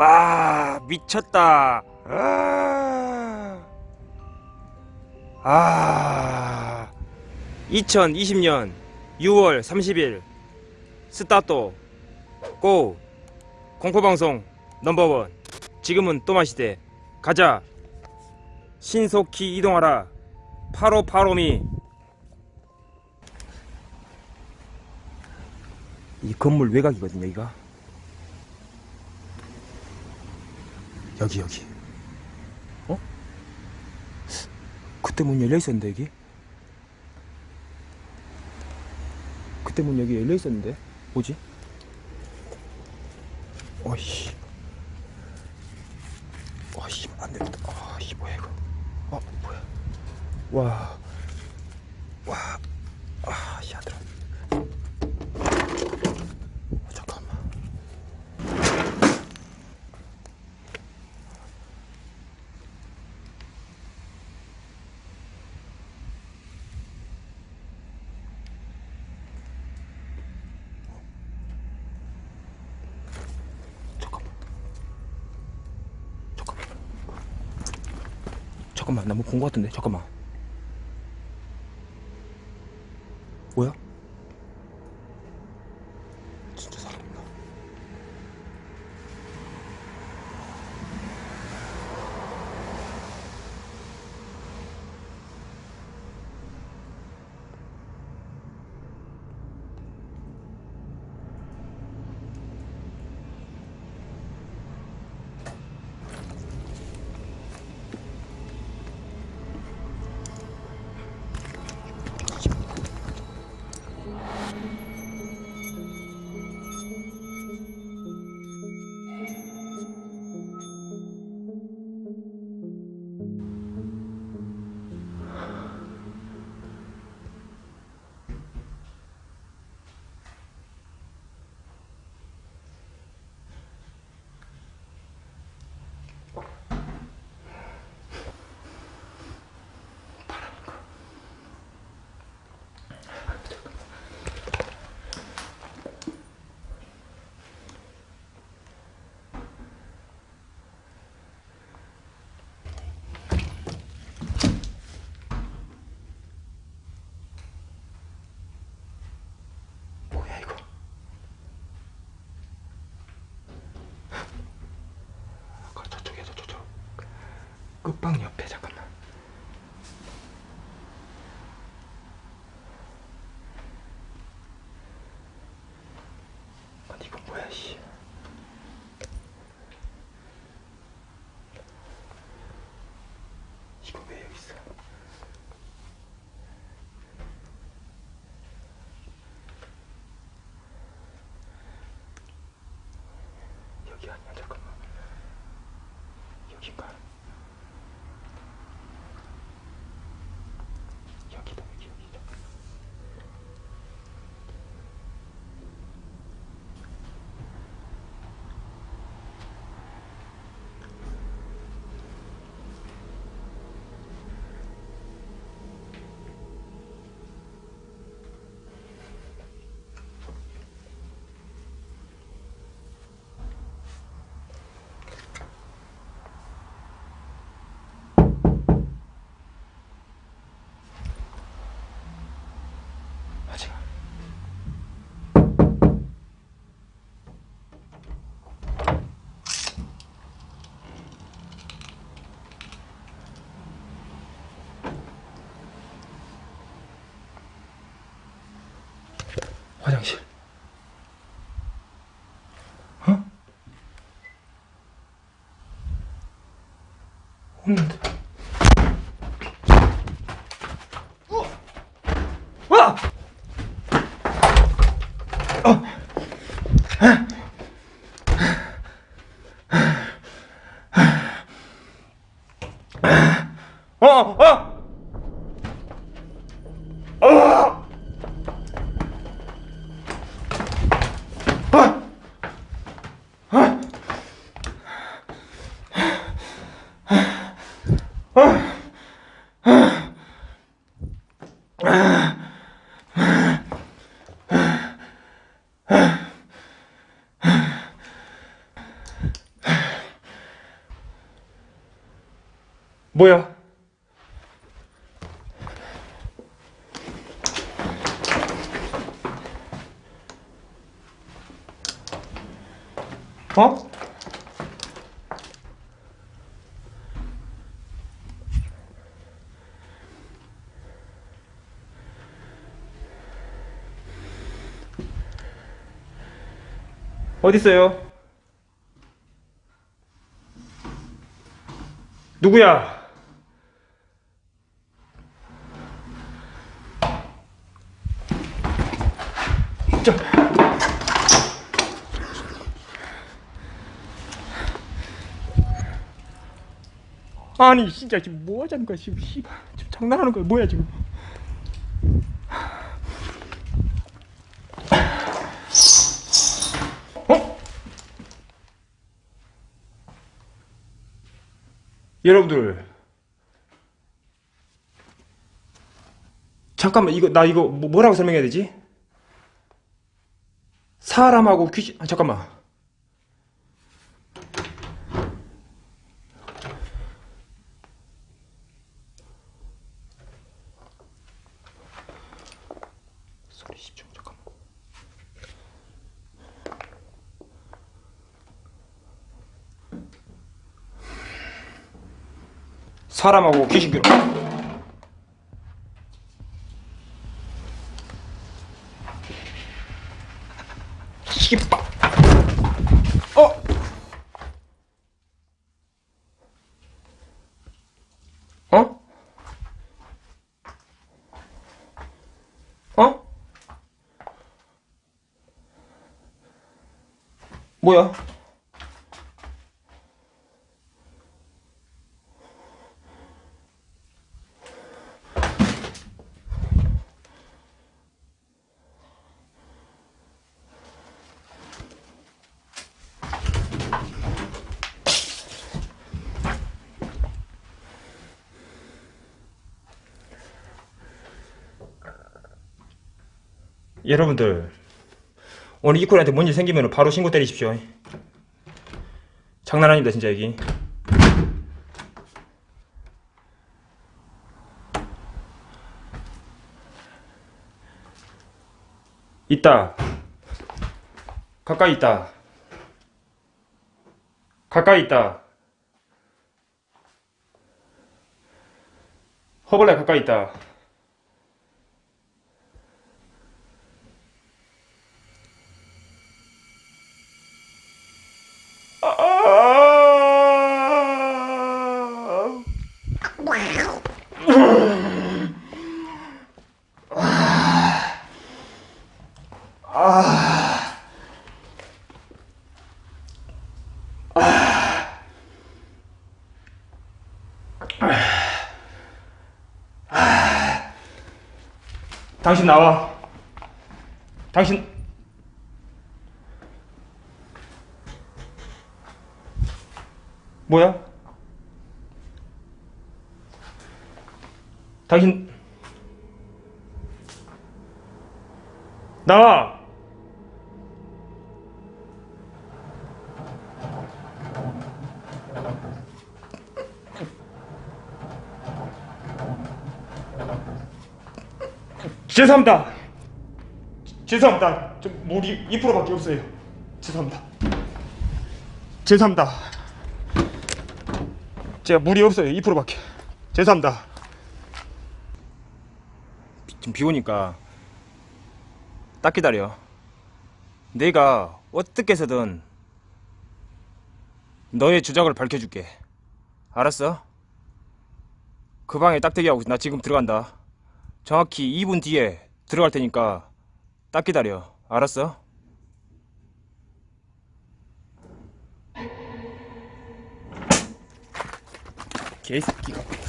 와 미쳤다. 아, 아. 2020년 6월 30일. 스타트 고. 공포방송 넘버원. 지금은 또 마시대. 가자. 신속히 이동하라. 8585미. 이 건물 외곽이거든요 여기가 여기 여기. 어? 그때 문 열려 있었는데 여기? 그때 문 여기 열려 있었는데 뭐지? 어이씨. 어이씨 안되겠다. 아씨 뭐야 이거. 어 뭐야. 와 와, 아, 야들아. 어, 잠깐만. 잠깐만. 잠깐만. 잠깐만, 나 뭐 본 거 같은데? 잠깐만. 뭐야? 끝방 옆에 잠깐만. 아니 이거 뭐야 씨. 이거 왜 여기 있어? 여기 아니야 잠깐만 여긴가 없는데 와! 어, 어! 어! 어디 있어요? 누구야? 저. 아니 진짜 지금 뭐 하자는 거야 지금 씨발 지금 장난하는 거야 뭐야 지금 여러분들 잠깐만 이거 나 이거 뭐- 뭐라고 설명해야 되지? 사람하고 귀신 아, 잠깐만 소리 집중 잠깐만 사람하고 귀신 괴롭 씨발 어 어? 어? 뭐야? 여러분들 오늘 이코한테 뭔 일 생기면 바로 신고 때리십시오. 장난 아닙니다 진짜 여기. 있다. 가까이 있다. 가까이 있다. 허벌레 가까이 있다 아... 당신 나와. 당신 뭐야? 당신 나와. 죄송합니다. 죄송합니다. 좀 물이 2%밖에 없어요. 죄송합니다. 죄송합니다. 제가 물이 없어요. 2%밖에. 죄송합니다. 지금 비 오니까 딱 기다려. 내가 어떻게 해서든 너의 주작을 밝혀줄게. 알았어? 그 방에 딱 대기하고 나 지금 들어간다. 정확히 2분 뒤에 들어갈 테니까 딱 기다려. 알았어? 개새끼가.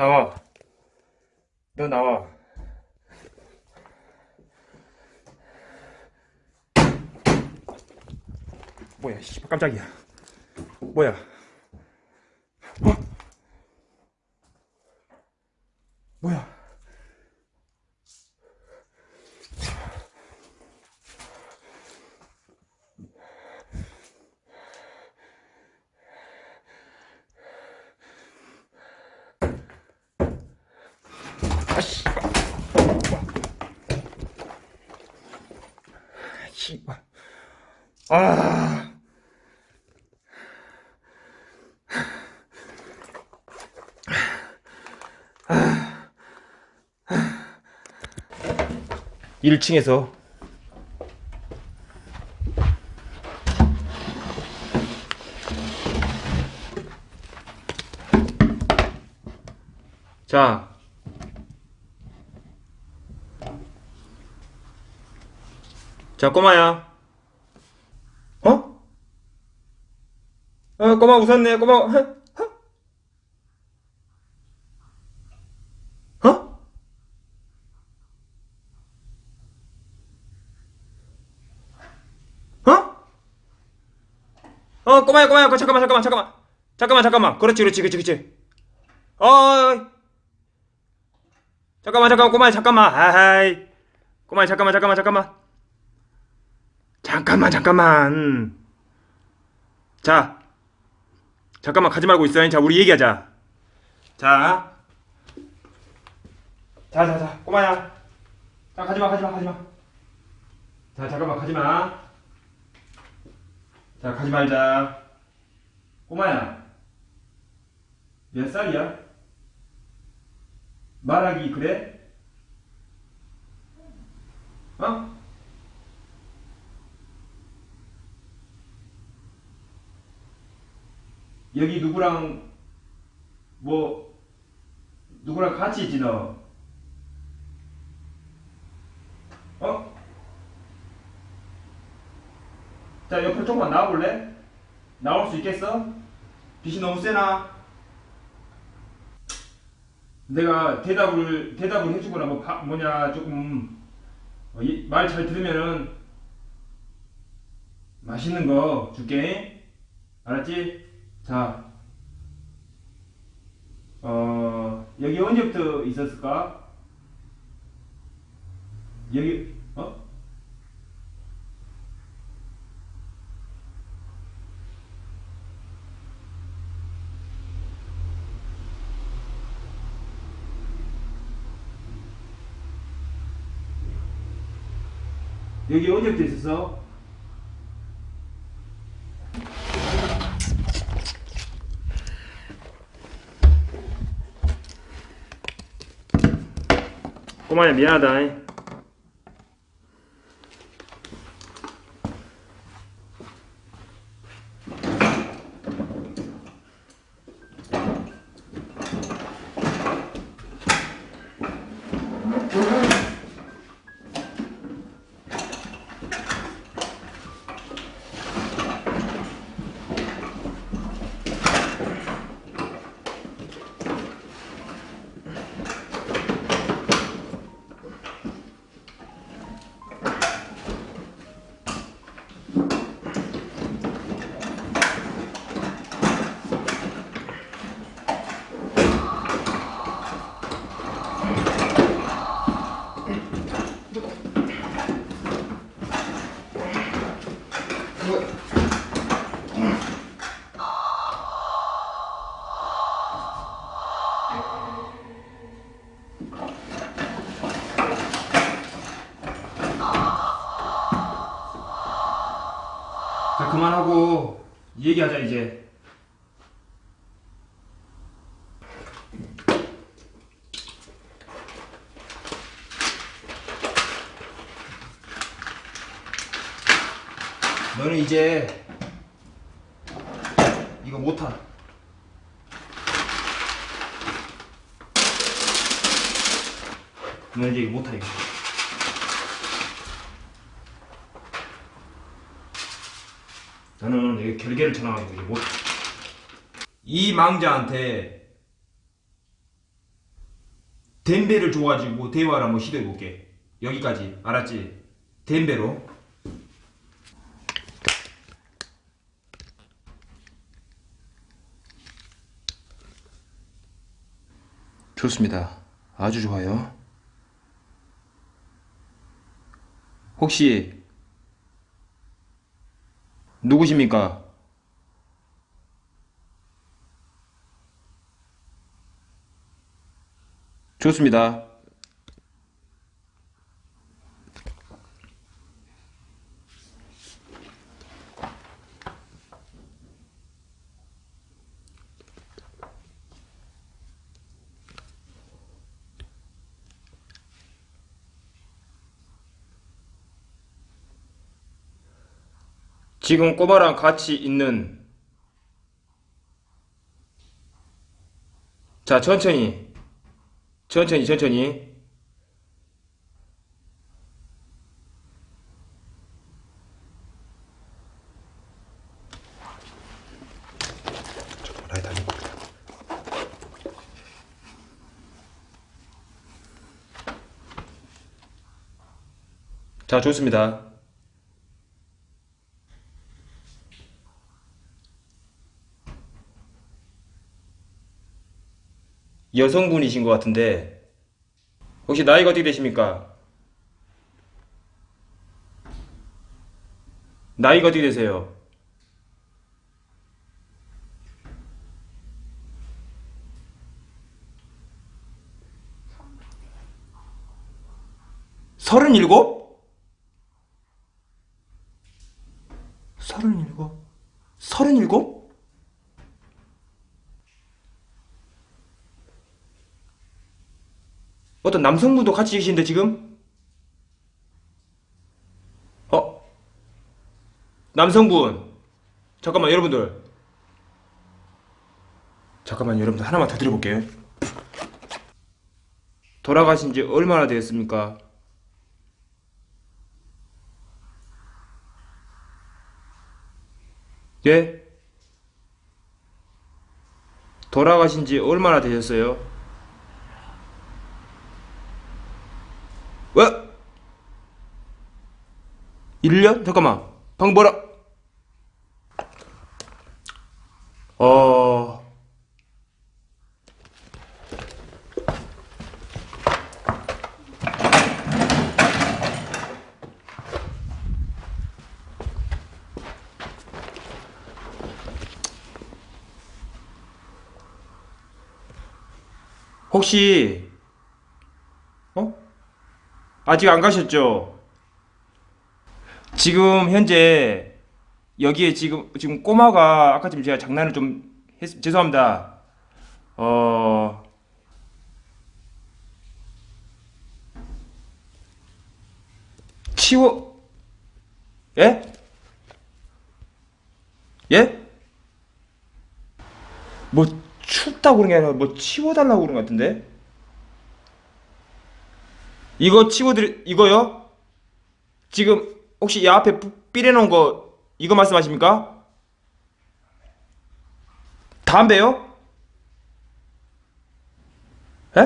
나와. 너 나와. 뭐야, 씨, 깜짝이야. 뭐야? 아. 일 1층에서 자 자, 꼬마야. 어? 어, 꼬마 웃었네, 꼬마. 어? 어? 어? 어, 꼬마야, 꼬마야, 꼬- 잠깐만, 잠깐만, 잠깐만. 잠깐만, 잠깐만. 그렇지, 그렇지, 그렇지, 그렇지. 어, 잠깐만, 잠깐만, 꼬마야, 잠깐만. 아하이. 꼬마야, 잠깐만, 잠깐만, 잠깐만. 잠깐만 잠깐만 자 잠깐만 가지 말고 있어 자 우리 얘기하자. 자. 자 자 자. 꼬마야. 자 가지 마 가지 마 가지 마. 자 잠깐만 가지 마. 자 가지 말자. 꼬마야. 몇 살이야? 말하기 그래? 어? 여기 누구랑 뭐 누구랑 같이 너? 어? 자 옆으로 조금만 나와볼래? 나올 수 있겠어? 빛이 너무 세나? 내가 대답을 대답을 해주거나 뭐 바- 뭐냐 조금 어, 말잘 들으면은 맛있는 거 줄게 알았지? 자, 어, 여기 언제부터 있었을까? 여기, 어? 여기 언제부터 있었어? 꼬마야 미안 그만하고 얘기하자 이제. 너는 이제 이거 못하 너는 이제 이거 못하 이거 나는 이게 결계를 쳐놔가지고 이게 못. 이 망자한테 덴베를 줘가지고 대화를 한번 시도해볼게. 여기까지. 알았지? 덴베로. 좋습니다. 아주 좋아요. 혹시 누구십니까? 좋습니다. 지금 꼬마랑 같이 있는 자 천천히 천천히 천천히. 자 좋습니다 여성분이신 것 같은데 혹시 나이가 어떻게 되십니까? 나이가 어떻게 되세요? 서른일곱? 서른일곱? 서른일곱? 어떤 남성분도 같이 계신데 지금? 어? 남성분 잠깐만 여러분들 잠깐만 여러분들 하나만 더 드려볼게요 돌아가신 지 얼마나 되었습니까? 예? 돌아가신 지 얼마나 되셨어요? 왜? 1년? 잠깐만. 방금 뭐라? 어... 혹시 어? 아직 안 가셨죠? 지금 현재 여기에 지금 지금 꼬마가 아까 좀 제가 장난을 좀 했, 죄송합니다. 어 치워 예? 예? 뭐 춥다고 그런 게 아니라 뭐 치워달라고 그런 것 같은데? 이거 치워드리 이거요? 지금 혹시 이 앞에 뿌- 삐려놓은 거 이거 말씀하십니까? 담배요? 에?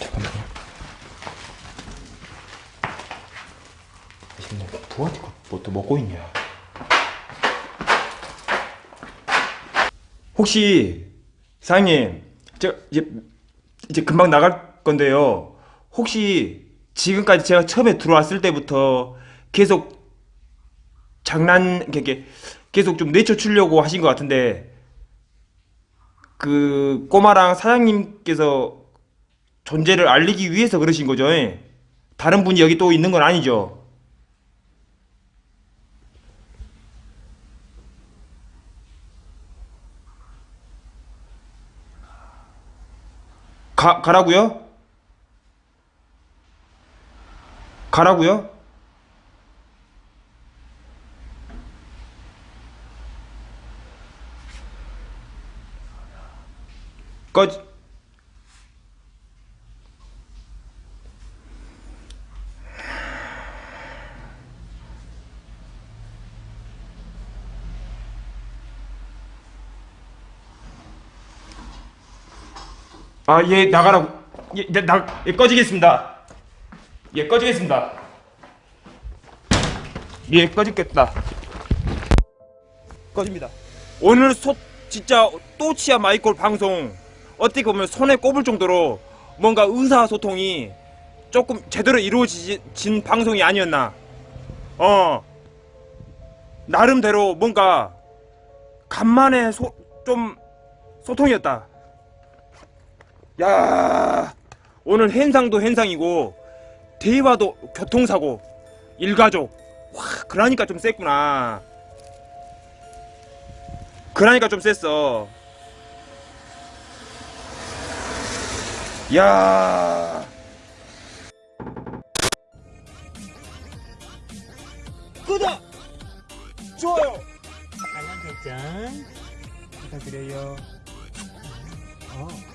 잠깐만요. 지금 뭐 부한테 뭐또 먹고 있냐? 혹시 사장님, 저 이제 이제 금방 나갈 건데요. 혹시 지금까지 제가 처음에 들어왔을 때부터 계속 장난 이렇게 계속 좀 내쫓으려고 하신 것 같은데 그 꼬마랑 사장님께서 존재를 알리기 위해서 그러신 거죠? 예? 다른 분이 여기 또 있는 건 아니죠? 가, 가라고요? 가라고요? 꺼 아, 예, 나가라고. 예, 나, 나, 예, 꺼지겠습니다. 예, 꺼지겠습니다. 예, 꺼지겠다. 꺼집니다. 오늘 소, 진짜 또치야 마이콜 방송 어떻게 보면 손에 꼽을 정도로 뭔가 의사소통이 조금 제대로 이루어진 방송이 아니었나. 어. 나름대로 뭔가 간만에 소, 좀 소통이었다. 야 오늘 현상도 현상이고 대화도 교통사고 일가족. 와 그러니까 좀 셌구나. 그러니까 좀 셌어. 야. 구독 좋아요. 알람 설정 부탁드려요. 어.